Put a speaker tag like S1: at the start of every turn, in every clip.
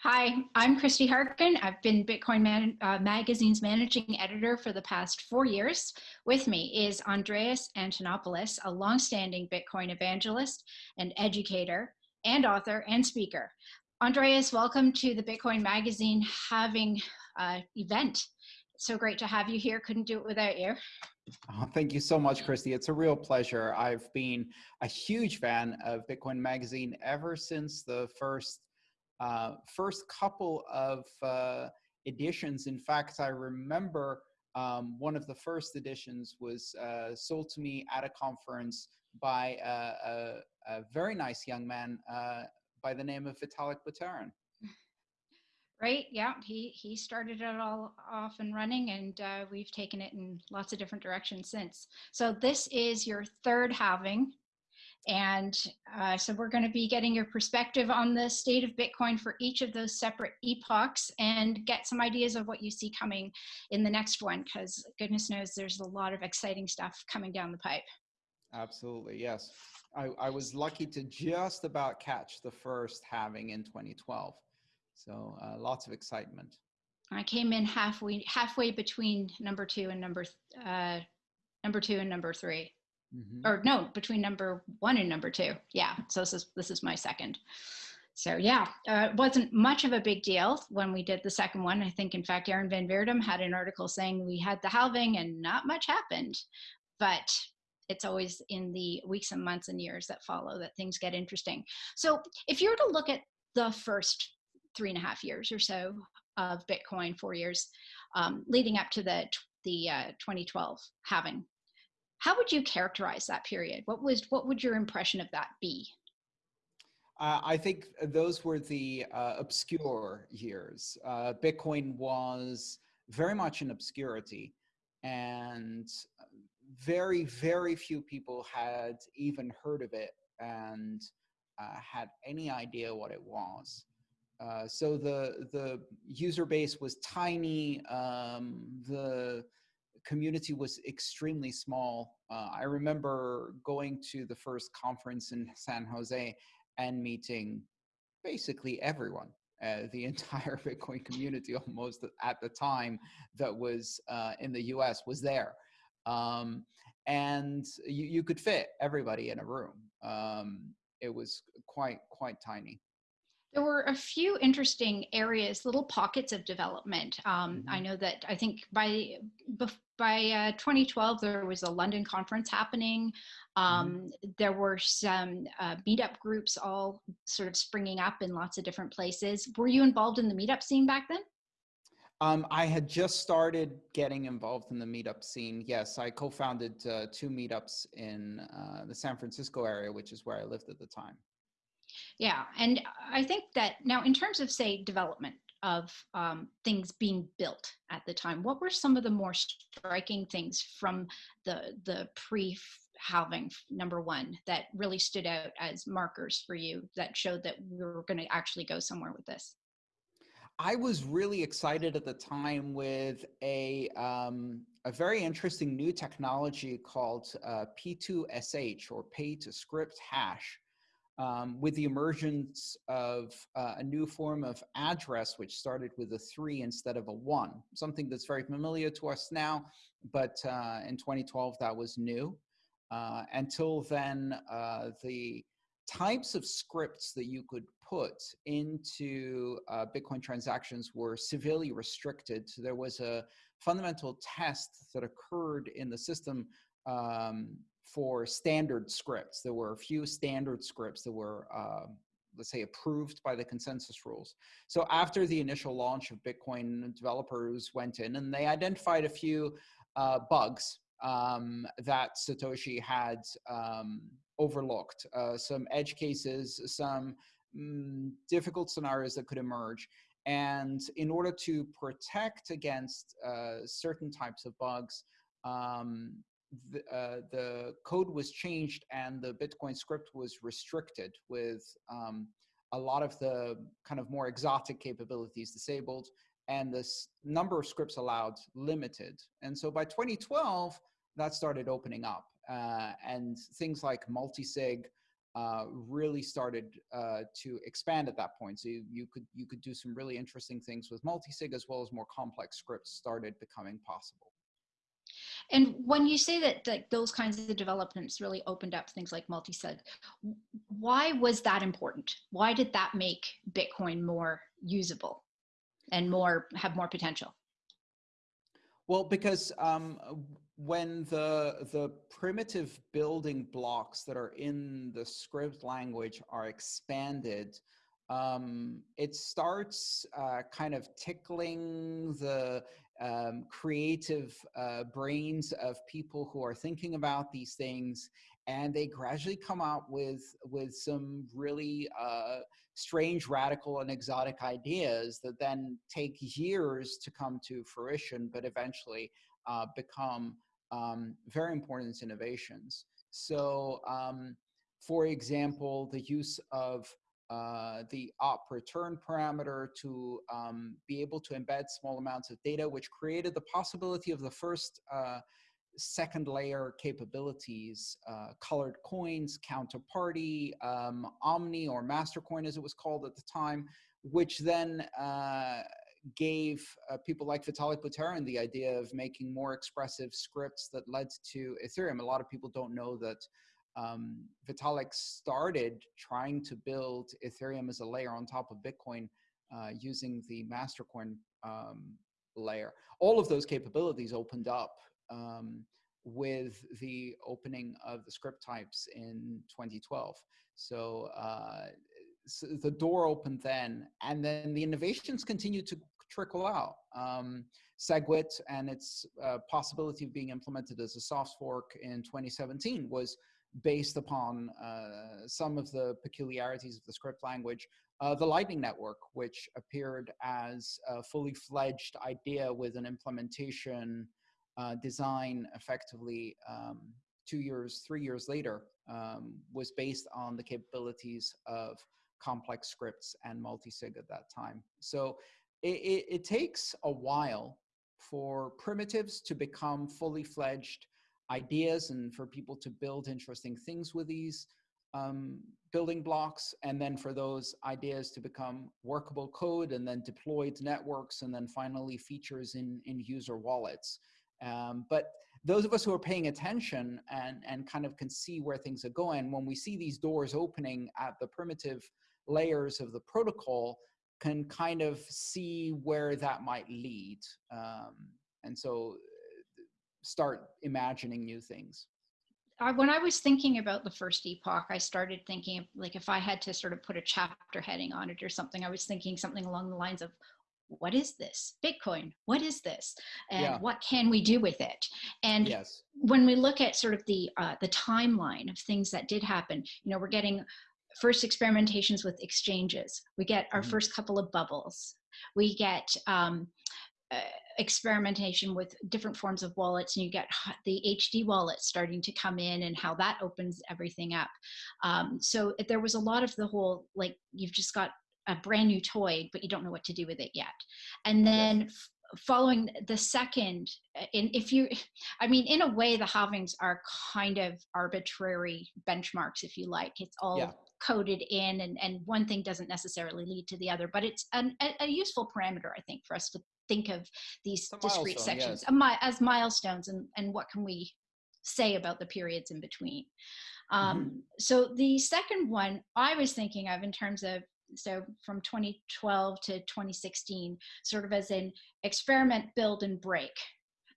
S1: Hi, I'm Christy Harkin. I've been Bitcoin Man uh, Magazine's managing editor for the past four years. With me is Andreas Antonopoulos, a longstanding Bitcoin evangelist and educator and author and speaker. Andreas, welcome to the Bitcoin Magazine halving uh, event. So great to have you here. Couldn't do it without you.
S2: Oh, thank you so much, Christy. It's a real pleasure. I've been a huge fan of Bitcoin Magazine ever since the first uh, first couple of uh, editions. In fact, I remember um, one of the first editions was uh, sold to me at a conference by a, a, a very nice young man uh, by the name of Vitalik Buterin.
S1: Right. Yeah. He he started it all off and running, and uh, we've taken it in lots of different directions since. So this is your third halving. And uh, so we're going to be getting your perspective on the state of Bitcoin for each of those separate epochs and get some ideas of what you see coming in the next one, because goodness knows there's a lot of exciting stuff coming down the pipe.
S2: Absolutely, yes. I, I was lucky to just about catch the first halving in 2012. So uh, lots of excitement.
S1: I came in halfway halfway between number two and number uh, number two and number three. Mm-hmm. Or no, between number one and number two. Yeah. So this is this is my second. So yeah, uh, it wasn't much of a big deal when we did the second one. I think, in fact, Aaron Van Wirdum had an article saying we had the halving and not much happened. But it's always in the weeks and months and years that follow that things get interesting. So if you were to look at the first three and a half years or so of Bitcoin, four years um, leading up to the the uh, 2012 halving, how would you characterize that period? What was what would your impression of that be?
S2: Uh, I think those were the uh, obscure years. Uh, Bitcoin was very much in obscurity, and very, very few people had even heard of it and uh, had any idea what it was. Uh, so the the user base was tiny. Um, the community was extremely small. Uh, I remember going to the first conference in San Jose and meeting basically everyone, uh, the entire Bitcoin community almost at the time that was uh, in the US was there. Um, and you, you could fit everybody in a room. Um, it was quite, quite tiny
S1: there were a few interesting areas, little pockets of development. Um, mm-hmm. I know that I think by by uh, 2012 there was a London conference happening. Um, mm-hmm. There were some uh, meetup groups all sort of springing up in lots of different places. Were you involved in the meetup scene back then?
S2: Um, I had just started getting involved in the meetup scene. Yes, I co-founded uh, two meetups in uh, the San Francisco area, which is where I lived at the time.
S1: Yeah, and I think that now in terms of say development of um, things being built at the time, what were some of the more striking things from the the pre halving number one that really stood out as markers for you that showed that we were going to actually go somewhere with this?
S2: I was really excited at the time with a um, a very interesting new technology called uh, P2SH or pay to script hash um, with the emergence of uh, a new form of address, which started with a three instead of a one, something that's very familiar to us now, but uh, in 2012 that was new. Uh, until then, uh, the types of scripts that you could put into uh, Bitcoin transactions were severely restricted. So there was a fundamental test that occurred in the system um, for standard scripts. There were a few standard scripts that were, uh, let's say, approved by the consensus rules. So after the initial launch of Bitcoin, developers went in and they identified a few uh, bugs um, that Satoshi had um, overlooked, uh, some edge cases, some mm, difficult scenarios that could emerge. And in order to protect against uh, certain types of bugs, um, the, uh, the code was changed and the Bitcoin script was restricted with um, a lot of the kind of more exotic capabilities disabled and the number of scripts allowed limited. And so by 2012, that started opening up uh, and things like multisig uh, really started uh, to expand at that point. So you, you, could you could do some really interesting things with multisig as well as more complex scripts started becoming possible.
S1: And when you say that, that those kinds of developments really opened up things like multisig, why was that important? Why did that make Bitcoin more usable and more have more potential?
S2: Well, because um, when the the primitive building blocks that are in the script language are expanded, um, it starts uh, kind of tickling the um, creative uh, brains of people who are thinking about these things, and they gradually come out with with some really uh, strange, radical, and exotic ideas that then take years to come to fruition, but eventually uh, become um, very important innovations. So, um, for example, the use of uh, the op return parameter to um, be able to embed small amounts of data, which created the possibility of the first uh, second layer capabilities, uh, colored coins, counterparty, um, Omni or Mastercoin as it was called at the time, which then uh, gave uh, people like Vitalik Buterin the idea of making more expressive scripts that led to Ethereum. A lot of people don't know that um, Vitalik started trying to build Ethereum as a layer on top of Bitcoin uh, using the Mastercoin um, layer. All of those capabilities opened up um, with the opening of the script types in 2012. So, uh, so, the door opened then, and then the innovations continued to trickle out. Um, SegWit and its uh, possibility of being implemented as a soft fork in 2017 was based upon uh, some of the peculiarities of the script language. Uh, the Lightning Network, which appeared as a fully fledged idea with an implementation uh, design effectively um, two years, three years later, um, was based on the capabilities of complex scripts and multisig at that time. So it, it, it takes a while for primitives to become fully fledged ideas and for people to build interesting things with these um, building blocks and then for those ideas to become workable code and then deployed networks and then finally features in, in user wallets. Um, but those of us who are paying attention and, and kind of can see where things are going, when we see these doors opening at the primitive layers of the protocol, can kind of see where that might lead. Um, and so start imagining new things?
S1: I, when I was thinking about the first epoch, I started thinking like if I had to sort of put a chapter heading on it or something, I was thinking something along the lines of what is this bitcoin what is this and yeah. what can we do with it and yes. when we look at sort of the uh, the timeline of things that did happen you know we're getting first experimentations with exchanges we get our mm-hmm. first couple of bubbles we get um, uh, experimentation with different forms of wallets and you get the hd wallet starting to come in and how that opens everything up. Um, so there was a lot of the whole like you've just got a brand new toy but you don't know what to do with it yet. And then yes. following the second in if you i mean in a way the halvings are kind of arbitrary benchmarks if you like. It's all yeah. coded in and, and one thing doesn't necessarily lead to the other but it's an, a, a useful parameter i think for us to think of these discrete sections yes. as milestones and, and what can we say about the periods in between. Um, mm-hmm. So the second one I was thinking of in terms of so from 2012 to 2016, sort of as an experiment, build, and break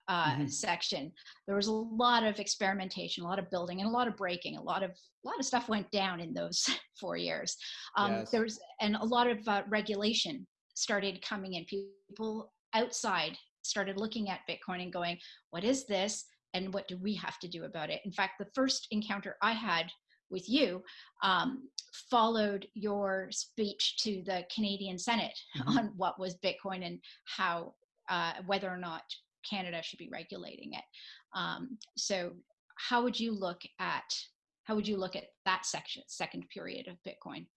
S1: uh, mm-hmm. section. There was a lot of experimentation, a lot of building, and a lot of breaking. A lot of a lot of stuff went down in those four years. Um, yes. There was and a lot of uh, regulation started coming in. People outside started looking at Bitcoin and going, what is this? And what do we have to do about it? In fact, the first encounter I had with you um, followed your speech to the Canadian Senate mm-hmm. on what was Bitcoin and how, uh, whether or not Canada should be regulating it. Um, so, how would you look at how would you look at that section, second period of Bitcoin?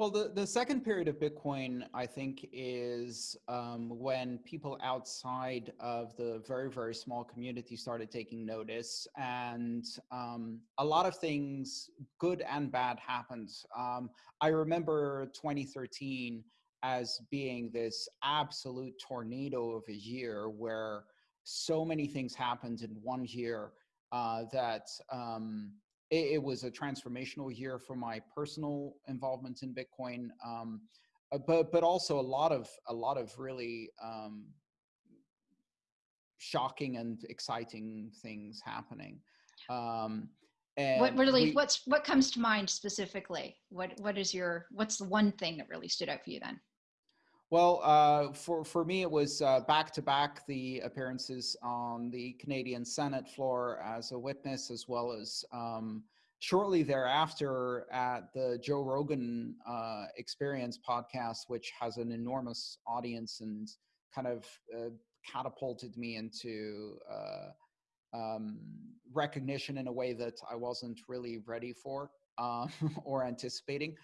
S2: Well, the, the second period of Bitcoin, I think, is um, when people outside of the very, very small community started taking notice. And um, a lot of things, good and bad, happened. Um, I remember 2013 as being this absolute tornado of a year where so many things happened in one year uh, that um, it, it, was a transformational year for my personal involvement in Bitcoin, um, uh, but but also a lot of a lot of really um, shocking and exciting things happening. Um,
S1: and what really we, what's what comes to mind specifically? What what is your what's the one thing that really stood out for you then?
S2: Well, uh, for, for me, it was back to back the appearances on the Canadian Senate floor as a witness, as well as um, shortly thereafter at the Joe Rogan uh, Experience podcast, which has an enormous audience and kind of uh, catapulted me into uh, um, recognition in a way that I wasn't really ready for um, or anticipating.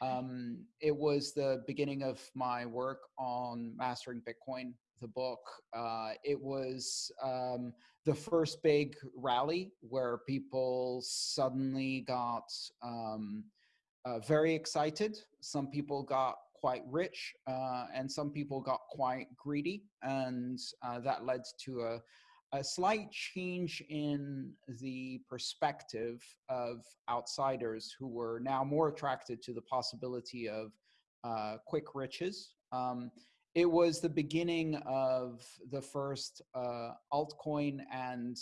S2: Um, it was the beginning of my work on mastering Bitcoin, the book. Uh, it was um, the first big rally where people suddenly got um, uh, very excited. Some people got quite rich, uh, and some people got quite greedy, and uh, that led to a a slight change in the perspective of outsiders who were now more attracted to the possibility of uh, quick riches. Um, it was the beginning of the first uh, altcoin and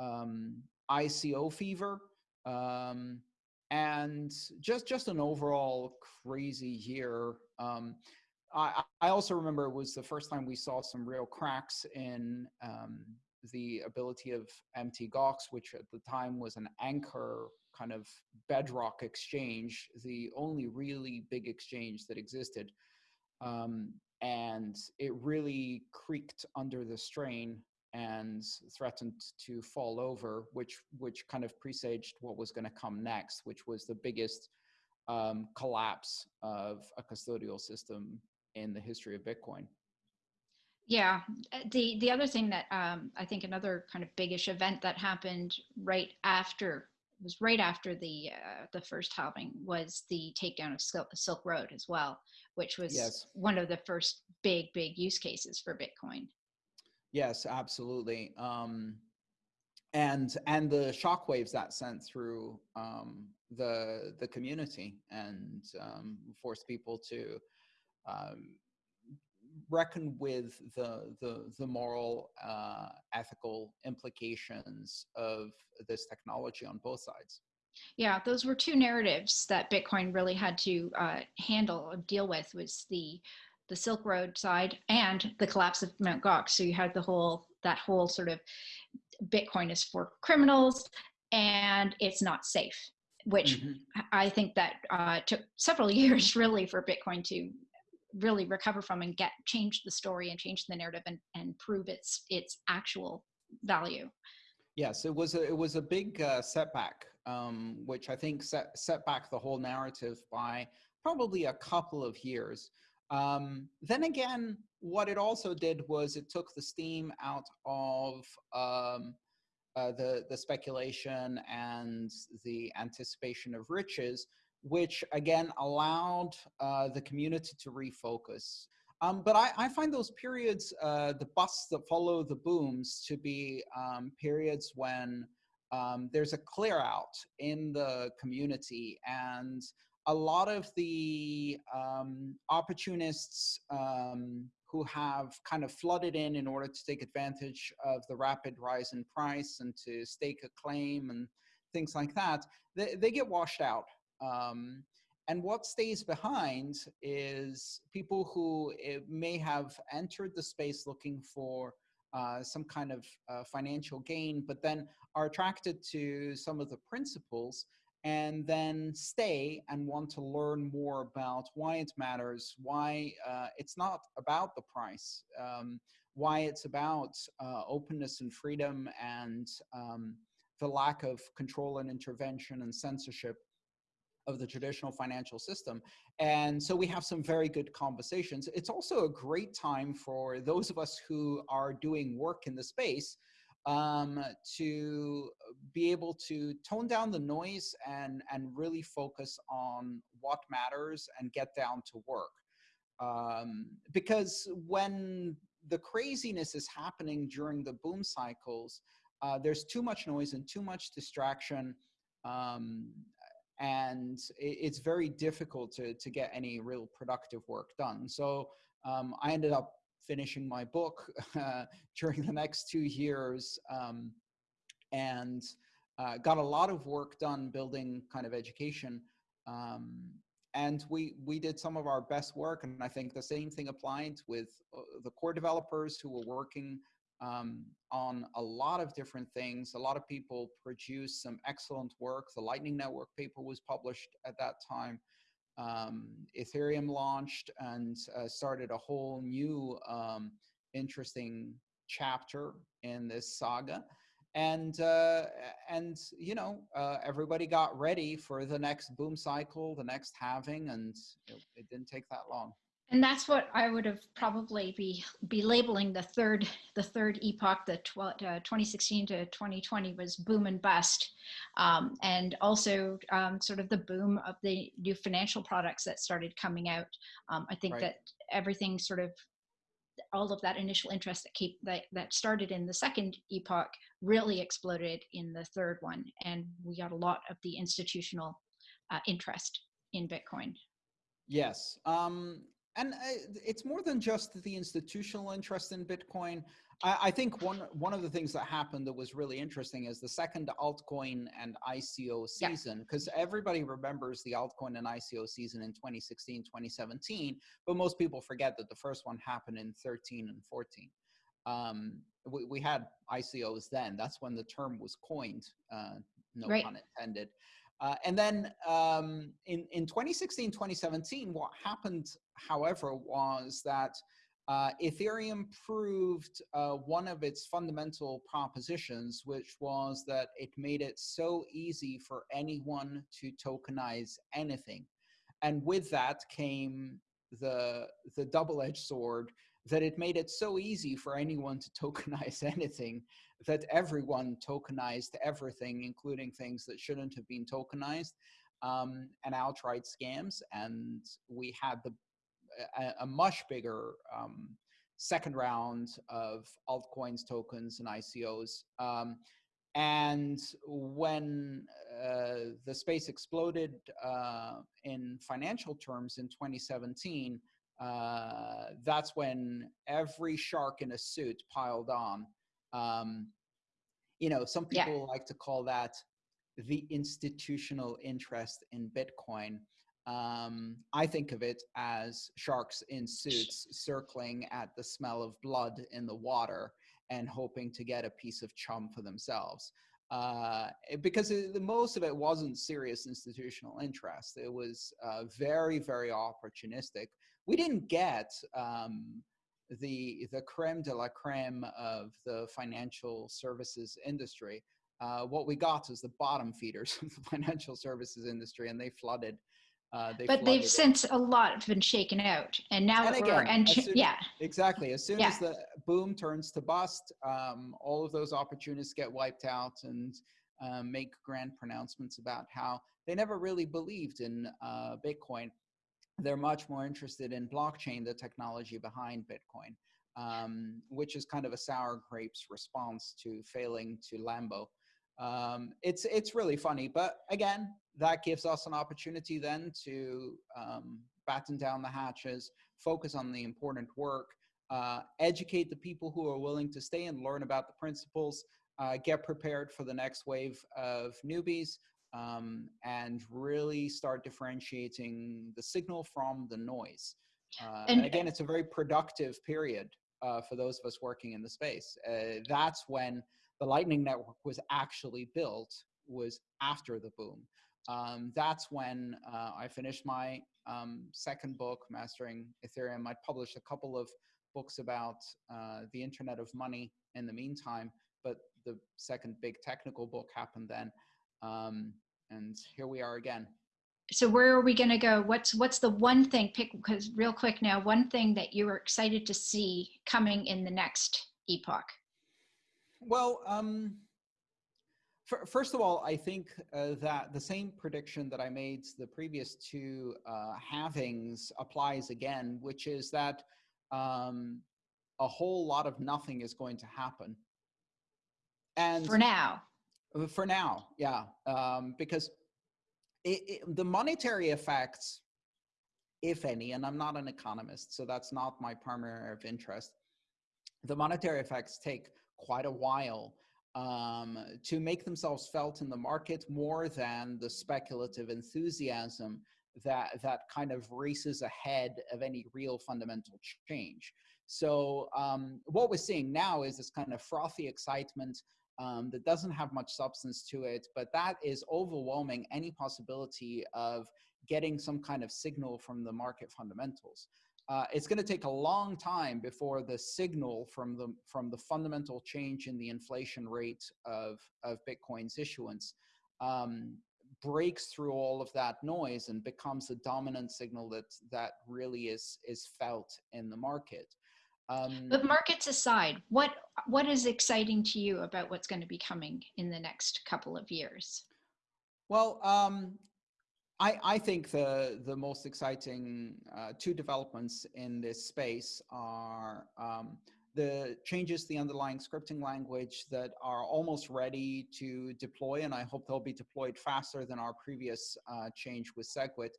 S2: um, ICO fever. Um, and just just an overall crazy year. Um, I, I also remember it was the first time we saw some real cracks in um, the ability of Mt. Gox, which at the time was an anchor kind of bedrock exchange, the only really big exchange that existed. Um, and it really creaked under the strain and threatened to fall over, which which kind of presaged what was going to come next, which was the biggest um, collapse of a custodial system in the history of Bitcoin.
S1: Yeah, uh, the the other thing that um, I think another kind of biggish event that happened right after was right after the uh, the first halving was the takedown of Silk, Silk Road as well, which was yes. one of the first big big use cases for Bitcoin.
S2: Yes, absolutely. Um, and and the shockwaves that sent through um, the the community and um, forced people to um, reckon with the the, the moral, uh, ethical implications of this technology on both sides.
S1: Yeah, those were two narratives that Bitcoin really had to uh, handle and deal with was the the Silk Road side and the collapse of Mount Gox. So you had the whole that whole sort of Bitcoin is for criminals and it's not safe, which mm-hmm. I think that uh, took several years really for Bitcoin to really recover from and get change the story and change the narrative and, and prove its its actual value.
S2: Yes it was a it was a big uh, setback um, which i think set set back the whole narrative by probably a couple of years. Um, then again what it also did was it took the steam out of um, uh, the the speculation and the anticipation of riches which again allowed uh, the community to refocus. Um, but I, I, find those periods, uh, the busts that follow the booms, to be um, periods when um, there's a clear out in the community and a lot of the um, opportunists um, who have kind of flooded in in order to take advantage of the rapid rise in price and to stake a claim and things like that, they, they get washed out um, and what stays behind is people who eh, may have entered the space looking for uh, some kind of uh, financial gain, but then are attracted to some of the principles and then stay and want to learn more about why it matters, why uh, it's not about the price, um, why it's about uh, openness and freedom and um, the lack of control and intervention and censorship of the traditional financial system. And so we have some very good conversations. It's also a great time for those of us who are doing work in the space um, to be able to tone down the noise and, and really focus on what matters and get down to work. Um, because when the craziness is happening during the boom cycles, uh, there's too much noise and too much distraction. Um, and it's very difficult to, to get any real productive work done. So um, I ended up finishing my book uh, during the next two years um, and uh, got a lot of work done building kind of education. Um, and we, we did some of our best work. And I think the same thing applied with uh, the core developers who were working um, on a lot of different things. A lot of people produced some excellent work. The Lightning Network paper was published at that time. Um, Ethereum launched and uh, started a whole new um, interesting chapter in this saga. And, uh, and you know, uh, everybody got ready for the next boom cycle, the next halving, and it, it didn't take that long.
S1: And that's what I would have probably be be labeling the third the third epoch, the uh, 2016 to 2020 was boom and bust, um, and also um, sort of the boom of the new financial products that started coming out. Um, I think right. that everything sort of all of that initial interest that keep that that started in the second epoch really exploded in the third one, and we got a lot of the institutional uh, interest in Bitcoin.
S2: Yes. Um, and uh, it's more than just the institutional interest in Bitcoin. I, I, think one one of the things that happened that was really interesting is the second altcoin and ICO season, because yeah. everybody remembers the altcoin and ICO season in 2016, 2017, but most people forget that the first one happened in 13 and 14. Um, we, we, had ICOs then. That's when the term was coined, uh, no right. pun intended. Uh, and then um, in, in 2016, 2017, what happened, however, was that uh, Ethereum proved uh, one of its fundamental propositions, which was that it made it so easy for anyone to tokenize anything. And with that came the, the double-edged sword that it made it so easy for anyone to tokenize anything that everyone tokenized everything, including things that shouldn't have been tokenized, um, and outright scams. And we had the a, a much bigger um, second round of altcoins, tokens, and ICOs. Um, and when uh, the space exploded uh, in financial terms in 2017, uh, that's when every shark in a suit piled on. Um, you know, some people yeah. like to call that the institutional interest in Bitcoin. Um, I think of it as sharks in suits circling at the smell of blood in the water and hoping to get a piece of chum for themselves. Uh, because it, the most of it wasn't serious institutional interest. It was uh, very, very opportunistic we didn't get um, the the creme de la creme of the financial services industry. Uh, what we got is the bottom feeders of the financial services industry, and they flooded. Uh,
S1: they but they've it. since a lot have been shaken out, and now
S2: and again,
S1: and
S2: soon,
S1: yeah,
S2: exactly. As soon yeah. as the boom turns to bust, um, all of those opportunists get wiped out and um, make grand pronouncements about how they never really believed in uh, Bitcoin they're much more interested in blockchain, the technology behind Bitcoin, um, which is kind of a sour grapes response to failing to Lambo. Um, it's it's really funny, but again, that gives us an opportunity then to um, batten down the hatches, focus on the important work, uh, educate the people who are willing to stay and learn about the principles, uh, get prepared for the next wave of newbies, um, and really start differentiating the signal from the noise. Uh, and, and, again, it's a very productive period uh, for those of us working in the space. Uh, that's when the Lightning Network was actually built, was after the boom. Um, that's when uh, I finished my um, second book, Mastering Ethereum. I published a couple of books about uh, the Internet of Money in the meantime, but the second big technical book happened then. Um, and here we are again.
S1: so where are we going to go? What's what's the one thing? Pick because real quick now, one thing that you are excited to see coming in the next epoch.
S2: Well, um, first of all, I think uh, that the same prediction that I made the previous two uh, halvings applies again, which is that um, a whole lot of nothing is going to happen.
S1: And for now,
S2: for now, yeah, um, because it, it, the monetary effects, if any, and I'm not an economist, so that's not my primary of interest. The monetary effects take quite a while um, to make themselves felt in the market more than the speculative enthusiasm that that kind of races ahead of any real fundamental change. So um, what we're seeing now is this kind of frothy excitement um, that doesn't have much substance to it, but that is overwhelming any possibility of getting some kind of signal from the market fundamentals uh, it's going to take a long time before the signal from the from the fundamental change in the inflation rate of of Bitcoin's issuance um, breaks through all of that noise and becomes the dominant signal that that really is is felt in the market.
S1: Um, but markets aside, what what is exciting to you about what's going to be coming in the next couple of years?
S2: Well, um, I, I think the, the most exciting uh, two developments in this space are um, the changes the underlying scripting language that are almost ready to deploy, and I hope they'll be deployed faster than our previous uh, change with SegWit.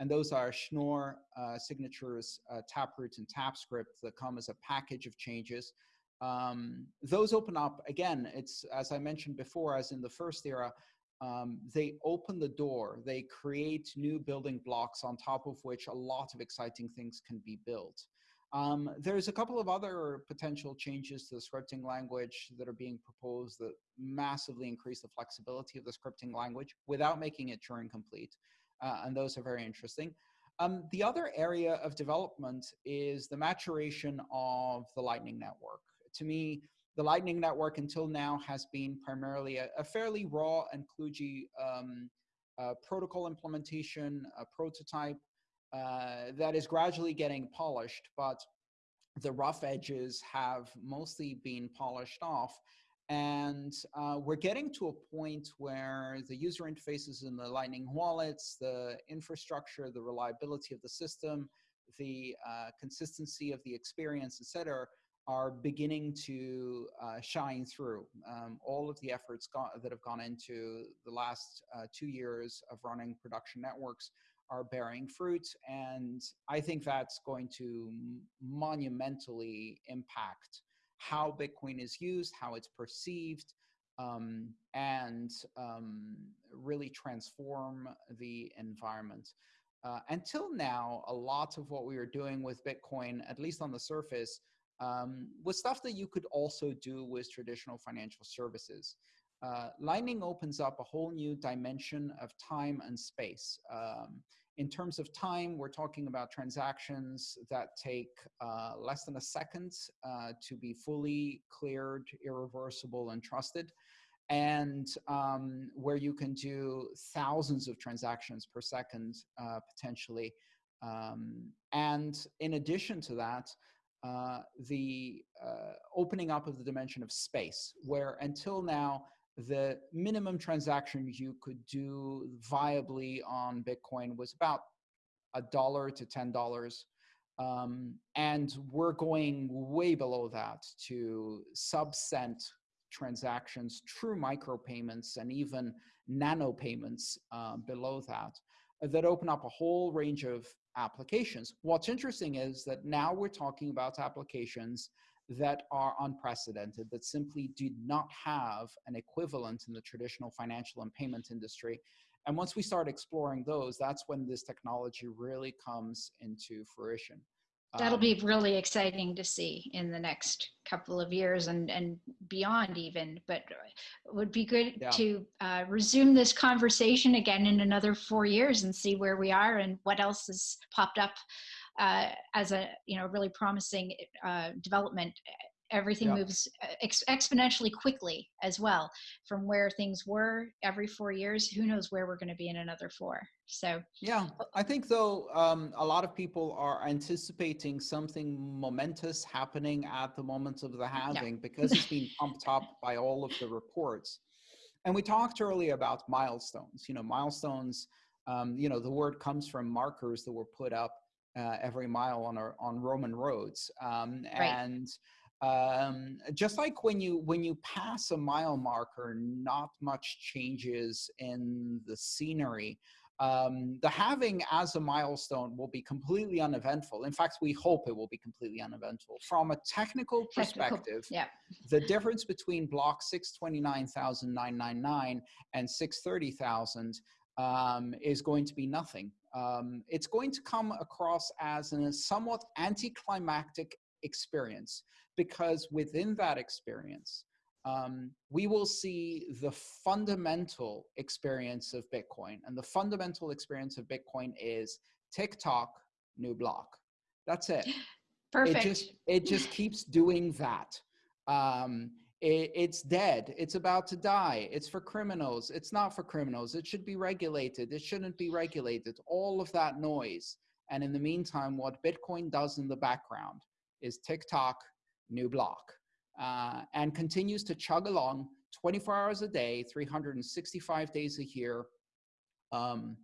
S2: And those are Schnorr uh, signatures, uh, Taproot, and TapScript that come as a package of changes. Um, those open up, again, it's as I mentioned before, as in the first era, um, they open the door, they create new building blocks on top of which a lot of exciting things can be built. Um, there's a couple of other potential changes to the scripting language that are being proposed that massively increase the flexibility of the scripting language without making it Turing complete. Uh, and those are very interesting. Um, the other area of development is the maturation of the Lightning Network. To me, the Lightning Network until now has been primarily a, a fairly raw and kludgy um, uh, protocol implementation, a prototype uh, that is gradually getting polished, but the rough edges have mostly been polished off. And uh, we're getting to a point where the user interfaces in the Lightning wallets, the infrastructure, the reliability of the system, the uh, consistency of the experience, et cetera, are beginning to uh, shine through. Um, all of the efforts that have gone into the last uh, two years of running production networks are bearing fruit, and I think that's going to monumentally impact how Bitcoin is used, how it's perceived, um, and um, really transform the environment. Uh, until now, a lot of what we were doing with Bitcoin, at least on the surface, um, was stuff that you could also do with traditional financial services. Uh, Lightning opens up a whole new dimension of time and space. Um, in terms of time, we're talking about transactions that take uh, less than a second uh, to be fully cleared, irreversible, and trusted, and um, where you can do thousands of transactions per second uh, potentially. Um, and in addition to that, uh, the uh, opening up of the dimension of space, where until now, the minimum transaction you could do viably on Bitcoin was about a dollar to ten dollars. Um, and we're going way below that to sub cent transactions, true micropayments, and even nano payments uh, below that, that open up a whole range of applications. What's interesting is that now we're talking about applications that are unprecedented, that simply do not have an equivalent in the traditional financial and payment industry. And once we start exploring those, that's when this technology really comes into fruition.
S1: That'll um, be really exciting to see in the next couple of years and, and beyond even, but it would be good yeah. to uh, resume this conversation again in another four years and see where we are and what else has popped up uh, as a, you know, really promising uh, development everything yeah. moves uh, ex- exponentially quickly as well from where things were every four years who knows where we're going to be in another four so
S2: yeah i think though um, a lot of people are anticipating something momentous happening at the moment of the halving because it's been pumped up by all of the reports and we talked earlier about milestones you know milestones um, you know the word comes from markers that were put up uh, every mile on our on roman roads um, right. and um, just like when you when you pass a mile marker not much changes in the scenery. Um, the halving as a milestone will be completely uneventful. In fact we hope it will be completely uneventful. From a technical perspective
S1: technical, yeah.
S2: the difference between block 629999 and 630000 um, is going to be nothing. Um, it's going to come across as a somewhat anticlimactic experience because within that experience, um, we will see the fundamental experience of Bitcoin. And the fundamental experience of Bitcoin is tick-tock, new block. That's it.
S1: Perfect.
S2: It just, it just keeps doing that. Um, it, it's dead. It's about to die. It's for criminals. It's not for criminals. It should be regulated. It shouldn't be regulated. All of that noise. And in the meantime, what Bitcoin does in the background is tick-tock, new block, uh, and continues to chug along 24 hours a day, 365 days a year, um,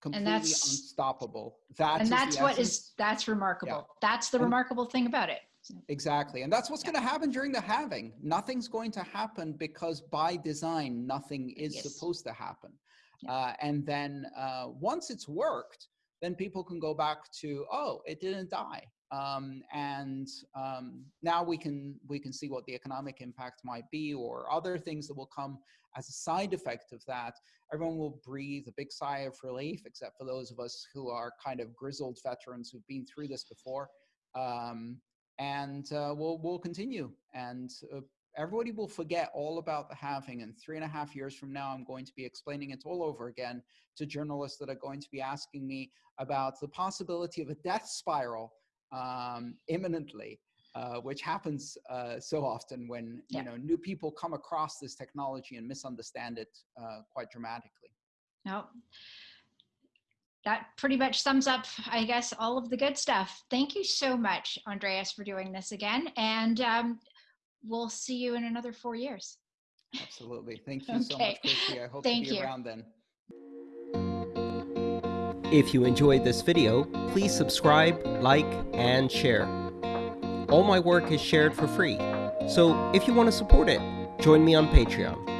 S2: completely unstoppable.
S1: That and that's what is that's remarkable. Yeah. That's the and, remarkable thing about it.
S2: Exactly, and that's what's yeah. going to happen during the halving. Nothing's going to happen because by design, nothing is yes. supposed to happen. Yeah. Uh, and then uh, once it's worked, then people can go back to, oh, it didn't die. Um, and um, now we can we can see what the economic impact might be or other things that will come as a side effect of that. Everyone will breathe a big sigh of relief except for those of us who are kind of grizzled veterans who've been through this before. Um, and uh, we'll we'll continue. And uh, everybody will forget all about the halving. And three and a half years from now i'm going to be explaining it all over again to journalists that are going to be asking me about the possibility of a death spiral um, imminently, uh, which happens uh, so often when yeah. you know new people come across this technology and misunderstand it uh, quite dramatically.
S1: No. That pretty much sums up, I guess, all of the good stuff. Thank you so much, Andreas, for doing this again. And um, we'll see you in another four years.
S2: Absolutely. Thank you okay. so much, Christy. I hope Thank to be you. around then.
S3: If you enjoyed this video, please subscribe, like, and share. All my work is shared for free, so if you want to support it, join me on Patreon.